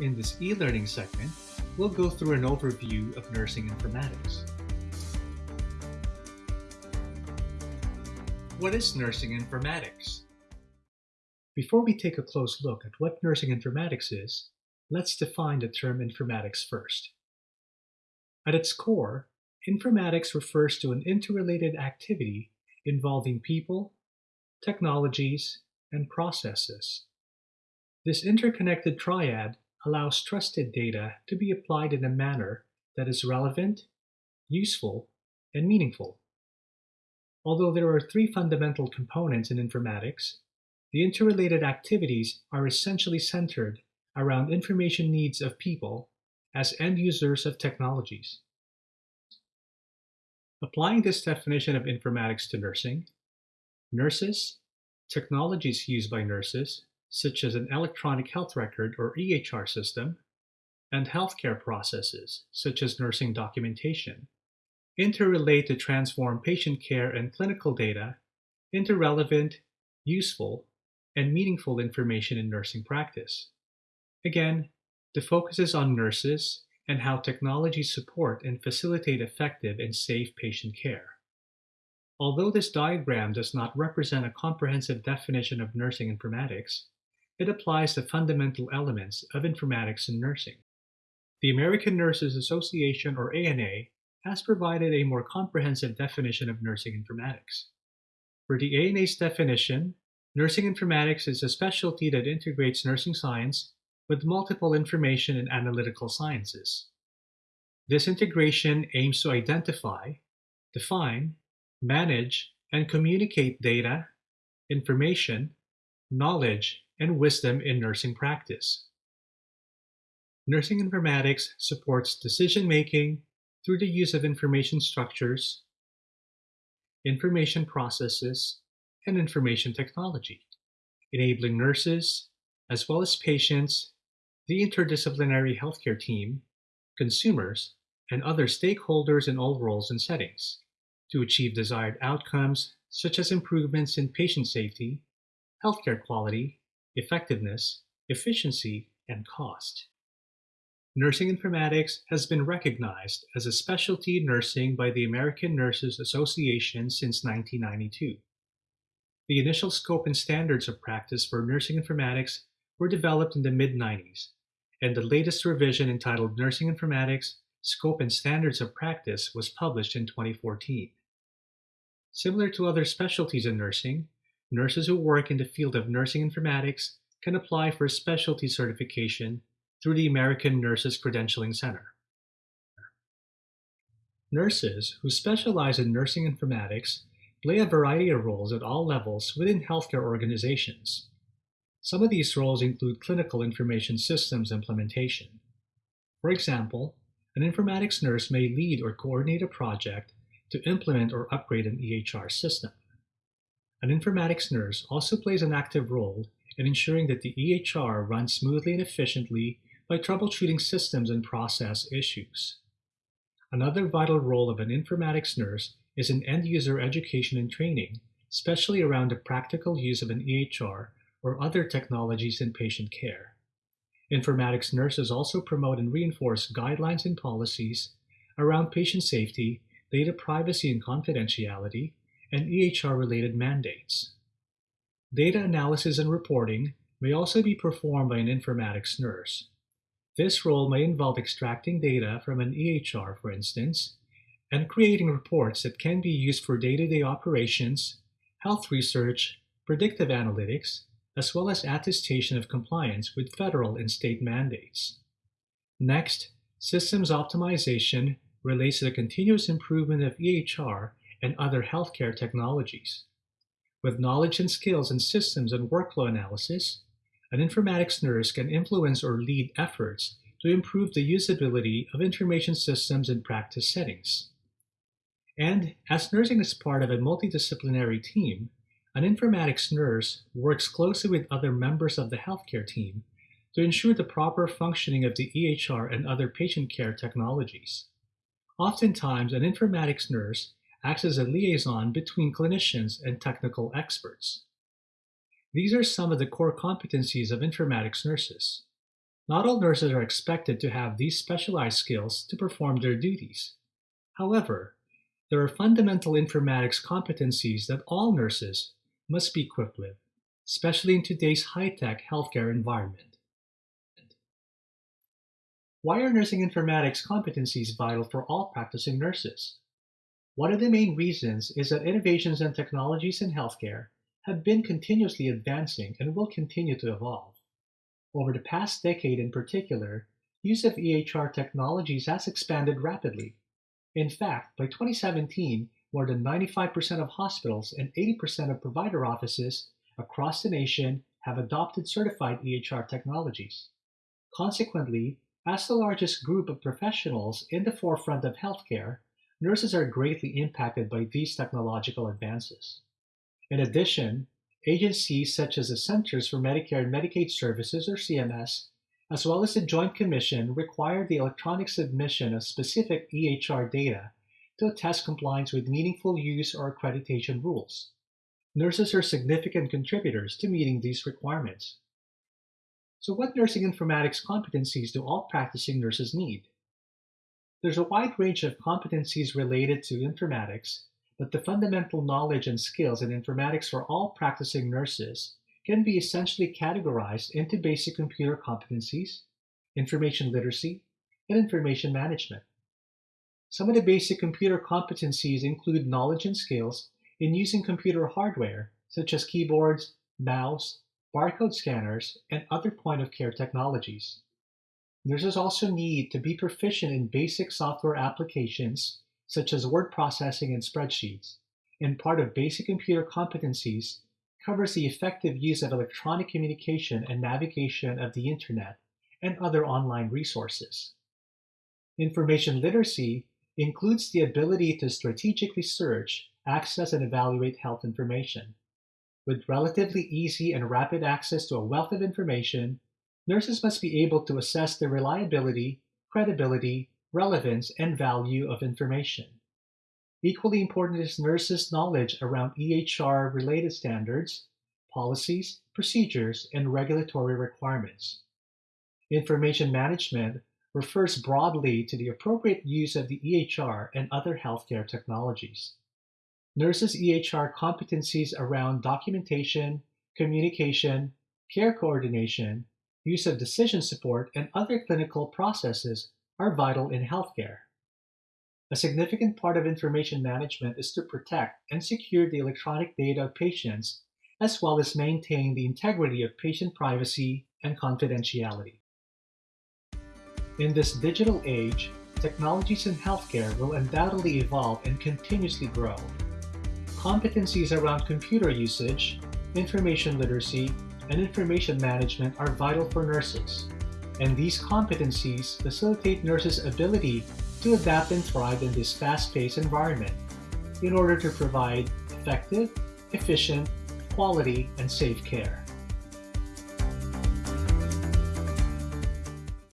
In this e-learning segment, we'll go through an overview of nursing informatics. What is nursing informatics? Before we take a close look at what nursing informatics is, let's define the term informatics first. At its core, informatics refers to an interrelated activity involving people, technologies, and processes. This interconnected triad allows trusted data to be applied in a manner that is relevant, useful, and meaningful. Although there are three fundamental components in informatics, the interrelated activities are essentially centered around information needs of people as end users of technologies. Applying this definition of informatics to nursing, nurses, technologies used by nurses, such as an electronic health record or EHR system, and healthcare processes, such as nursing documentation, interrelate to transform patient care and clinical data into relevant, useful, and meaningful information in nursing practice. Again, the focus is on nurses and how technology support and facilitate effective and safe patient care. Although this diagram does not represent a comprehensive definition of nursing informatics, it applies the fundamental elements of informatics in nursing. The American Nurses Association, or ANA, has provided a more comprehensive definition of nursing informatics. For the ANA's definition, nursing informatics is a specialty that integrates nursing science with multiple information and analytical sciences. This integration aims to identify, define, manage, and communicate data, information, knowledge, and wisdom in nursing practice. Nursing informatics supports decision-making through the use of information structures, information processes, and information technology, enabling nurses, as well as patients, the interdisciplinary healthcare team, consumers, and other stakeholders in all roles and settings to achieve desired outcomes such as improvements in patient safety, healthcare quality, effectiveness, efficiency, and cost. Nursing informatics has been recognized as a specialty nursing by the American Nurses Association since 1992. The initial scope and standards of practice for nursing informatics were developed in the mid-90s, and the latest revision entitled Nursing Informatics Scope and Standards of Practice was published in 2014. Similar to other specialties in nursing, nurses who work in the field of nursing informatics can apply for a specialty certification through the American Nurses Credentialing Center. Nurses who specialize in nursing informatics play a variety of roles at all levels within healthcare organizations. Some of these roles include clinical information systems implementation. For example, an informatics nurse may lead or coordinate a project to implement or upgrade an EHR system. An informatics nurse also plays an active role in ensuring that the EHR runs smoothly and efficiently by troubleshooting systems and process issues. Another vital role of an informatics nurse is in end-user education and training, especially around the practical use of an EHR or other technologies in patient care. Informatics nurses also promote and reinforce guidelines and policies around patient safety, data privacy and confidentiality, and EHR-related mandates. Data analysis and reporting may also be performed by an informatics nurse. This role may involve extracting data from an EHR, for instance, and creating reports that can be used for day-to-day -day operations, health research, predictive analytics, as well as attestation of compliance with federal and state mandates. Next, systems optimization relates to the continuous improvement of EHR and other healthcare technologies. With knowledge and skills in systems and workflow analysis, an informatics nurse can influence or lead efforts to improve the usability of information systems in practice settings. And as nursing is part of a multidisciplinary team, an informatics nurse works closely with other members of the healthcare team to ensure the proper functioning of the EHR and other patient care technologies. Oftentimes, an informatics nurse acts as a liaison between clinicians and technical experts. These are some of the core competencies of informatics nurses. Not all nurses are expected to have these specialized skills to perform their duties. However, there are fundamental informatics competencies that all nurses must be equipped with, especially in today's high-tech healthcare environment. Why are nursing informatics competencies vital for all practicing nurses? One of the main reasons is that innovations and technologies in healthcare have been continuously advancing and will continue to evolve. Over the past decade in particular, use of EHR technologies has expanded rapidly. In fact, by 2017, more than 95% of hospitals and 80% of provider offices across the nation have adopted certified EHR technologies. Consequently, as the largest group of professionals in the forefront of healthcare, nurses are greatly impacted by these technological advances. In addition, agencies such as the Centers for Medicare and Medicaid Services, or CMS, as well as the Joint Commission require the electronic submission of specific EHR data to attest compliance with meaningful use or accreditation rules. Nurses are significant contributors to meeting these requirements. So what nursing informatics competencies do all practicing nurses need? There's a wide range of competencies related to informatics, but the fundamental knowledge and skills in informatics for all practicing nurses can be essentially categorized into basic computer competencies, information literacy, and information management. Some of the basic computer competencies include knowledge and skills in using computer hardware, such as keyboards, mouse, barcode scanners, and other point-of-care technologies. Nurses also need to be proficient in basic software applications, such as word processing and spreadsheets, and part of basic computer competencies covers the effective use of electronic communication and navigation of the Internet and other online resources. Information literacy includes the ability to strategically search, access, and evaluate health information. With relatively easy and rapid access to a wealth of information, nurses must be able to assess the reliability, credibility, relevance, and value of information. Equally important is nurses' knowledge around EHR-related standards, policies, procedures, and regulatory requirements. Information management refers broadly to the appropriate use of the EHR and other healthcare technologies. Nurses' EHR competencies around documentation, communication, care coordination, use of decision support, and other clinical processes are vital in healthcare. A significant part of information management is to protect and secure the electronic data of patients, as well as maintain the integrity of patient privacy and confidentiality. In this digital age, technologies in healthcare will undoubtedly evolve and continuously grow. Competencies around computer usage, information literacy, and information management are vital for nurses, and these competencies facilitate nurses' ability to adapt and thrive in this fast-paced environment in order to provide effective, efficient, quality, and safe care.